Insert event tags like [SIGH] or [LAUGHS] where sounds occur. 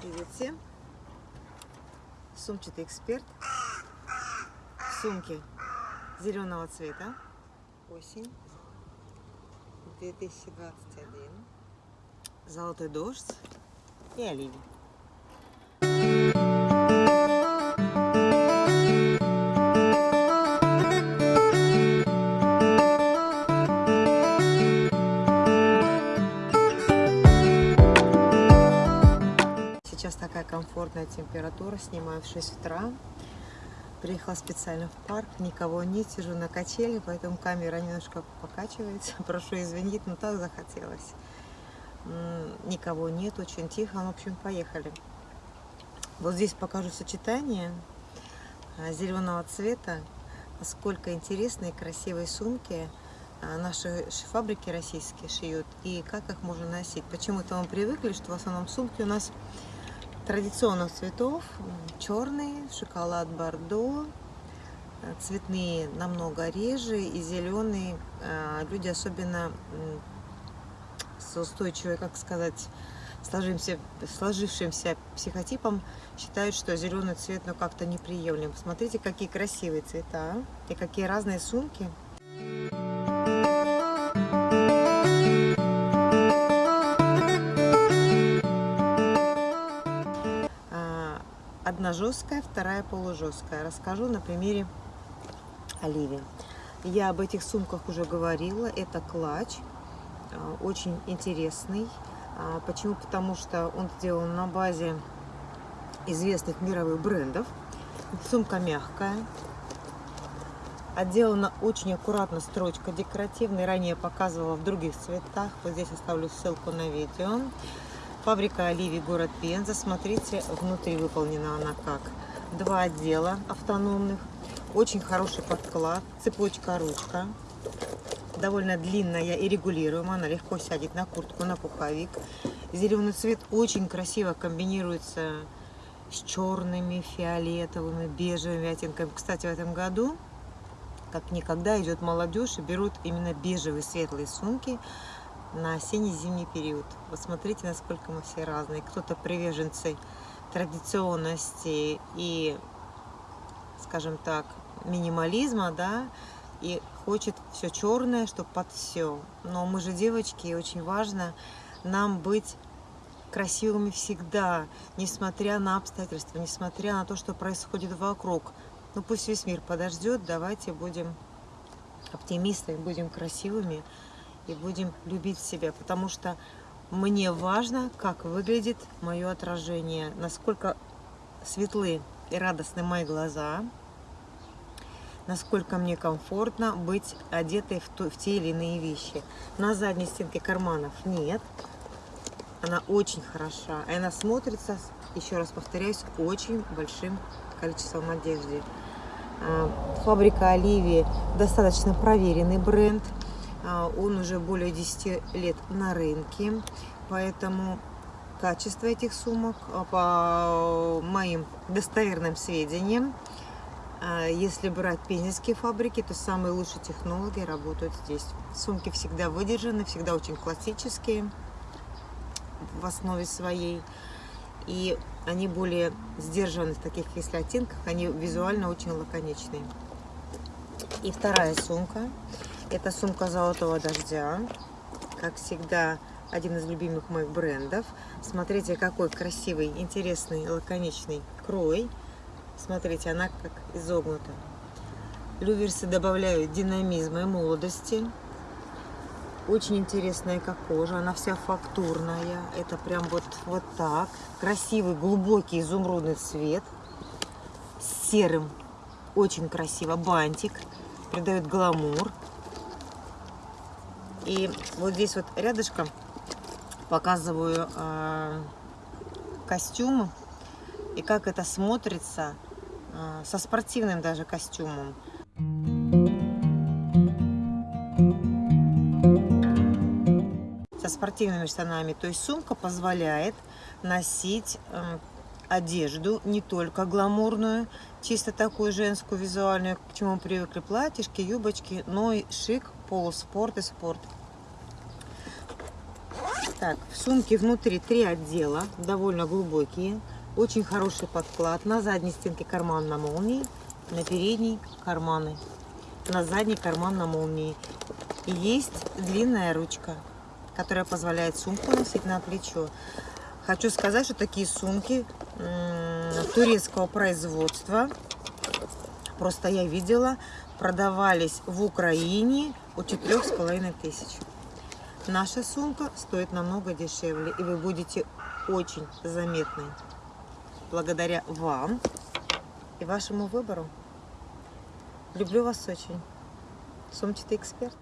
Привет всем! Сумчатый эксперт. Сумки зеленого цвета. Осень 2021. Золотой дождь и оливий. Температура. Снимаю в 6 утра. Приехала специально в парк. Никого нет. Сижу на качели, поэтому камера немножко покачивается. [LAUGHS] Прошу извинить, но так захотелось. Никого нет, очень тихо. В общем, поехали. Вот здесь покажу сочетание а, зеленого цвета. Сколько интересные красивые сумки а, наши фабрики российские шьют и как их можно носить. Почему-то мы привыкли, что в основном сумки у нас традиционных цветов. Черный, шоколад бордо, э, цветные намного реже и зеленые. э, Люди особенно с устойчивой, как сказать, сложившимся, сложившимся психотипом считают, что зеленый цвет ну как-то неприемлем. Посмотрите, какие красивые цвета и какие разные сумки. Одна жесткая, вторая полужесткая. Расскажу на примере Оливии. Я об этих сумках уже говорила. Это клатч, а, очень интересный. А, Почему? Потому что он сделан на базе известных мировых брендов. Сумка мягкая. Отделана очень аккуратно строчка декоративная. Ранее показывала в других цветах. Вот здесь оставлю ссылку на видео. Фабрика Оливии, город Пенза. Смотрите, внутри выполнена она как. Два отдела автономных. Очень хороший подклад. Цепочка, ручка. Довольно длинная и регулируемая. Она легко сядет на куртку, на пуховик. Зеленый цвет очень красиво комбинируется с черными, фиолетовыми, бежевыми оттенками. Кстати, в этом году, как никогда, идет молодежь и берут именно бежевые светлые сумки на осенне-зимний период. Вот смотрите, насколько мы все разные. Кто-то приверженцы традиционности и, скажем так, минимализма, да, и хочет все черное, чтобы под все. Но мы же девочки, и очень важно нам быть красивыми всегда, несмотря на обстоятельства, несмотря на то, что происходит вокруг. Ну пусть весь мир подождет, давайте будем оптимистами, будем красивыми и будем любить себя, потому что мне важно, как выглядит мое отражение, насколько светлы и радостны мои глаза, насколько мне комфортно быть одетой в, ту- в те или иные вещи. На задней стенке карманов нет, она очень хороша, и она смотрится, еще раз повторяюсь, очень большим количеством одежды. А, Фабрика Оливии достаточно проверенный бренд. А, Он уже более 10 лет на рынке, поэтому качество этих сумок, а, по моим достоверным сведениям, а, если брать пензенские фабрики, то самые лучшие технологии работают здесь. Сумки всегда выдержаны, всегда очень классические в основе своей. И они более сдержаны в таких, если оттенках, они визуально очень лаконичные. И вторая сумка. Это сумка золотого дождя. Как всегда, один из любимых моих брендов. Смотрите, какой красивый, интересный, лаконичный крой. Смотрите, она как изогнута. Люверсы добавляют динамизма и молодости. Очень интересная как кожа, она вся фактурная. Это прям вот, вот так. Красивый, глубокий изумрудный цвет. С серым. Очень красиво. Бантик. Придает гламур. И вот здесь вот рядышком показываю э, костюм. И как это смотрится э, со спортивным даже костюмом. со спортивными штанами. То есть сумка позволяет носить э, одежду не только гламурную, чисто такую женскую, визуальную, к чему привыкли, платьишки, юбочки, но и шик, полуспорт и спорт. Так, в сумке внутри три отдела, довольно глубокие. Очень хороший подклад. На задней стенке карман на молнии, на передней карманы. На задний карман на молнии. И есть длинная ручка, которая позволяет сумку носить на плечо. Хочу сказать, что такие сумки турецкого производства, просто я видела, продавались в Украине с половиной тысяч. Наша сумка стоит намного дешевле, и вы будете очень заметны благодаря вам и вашему выбору. Люблю вас очень. Сумчатый эксперт.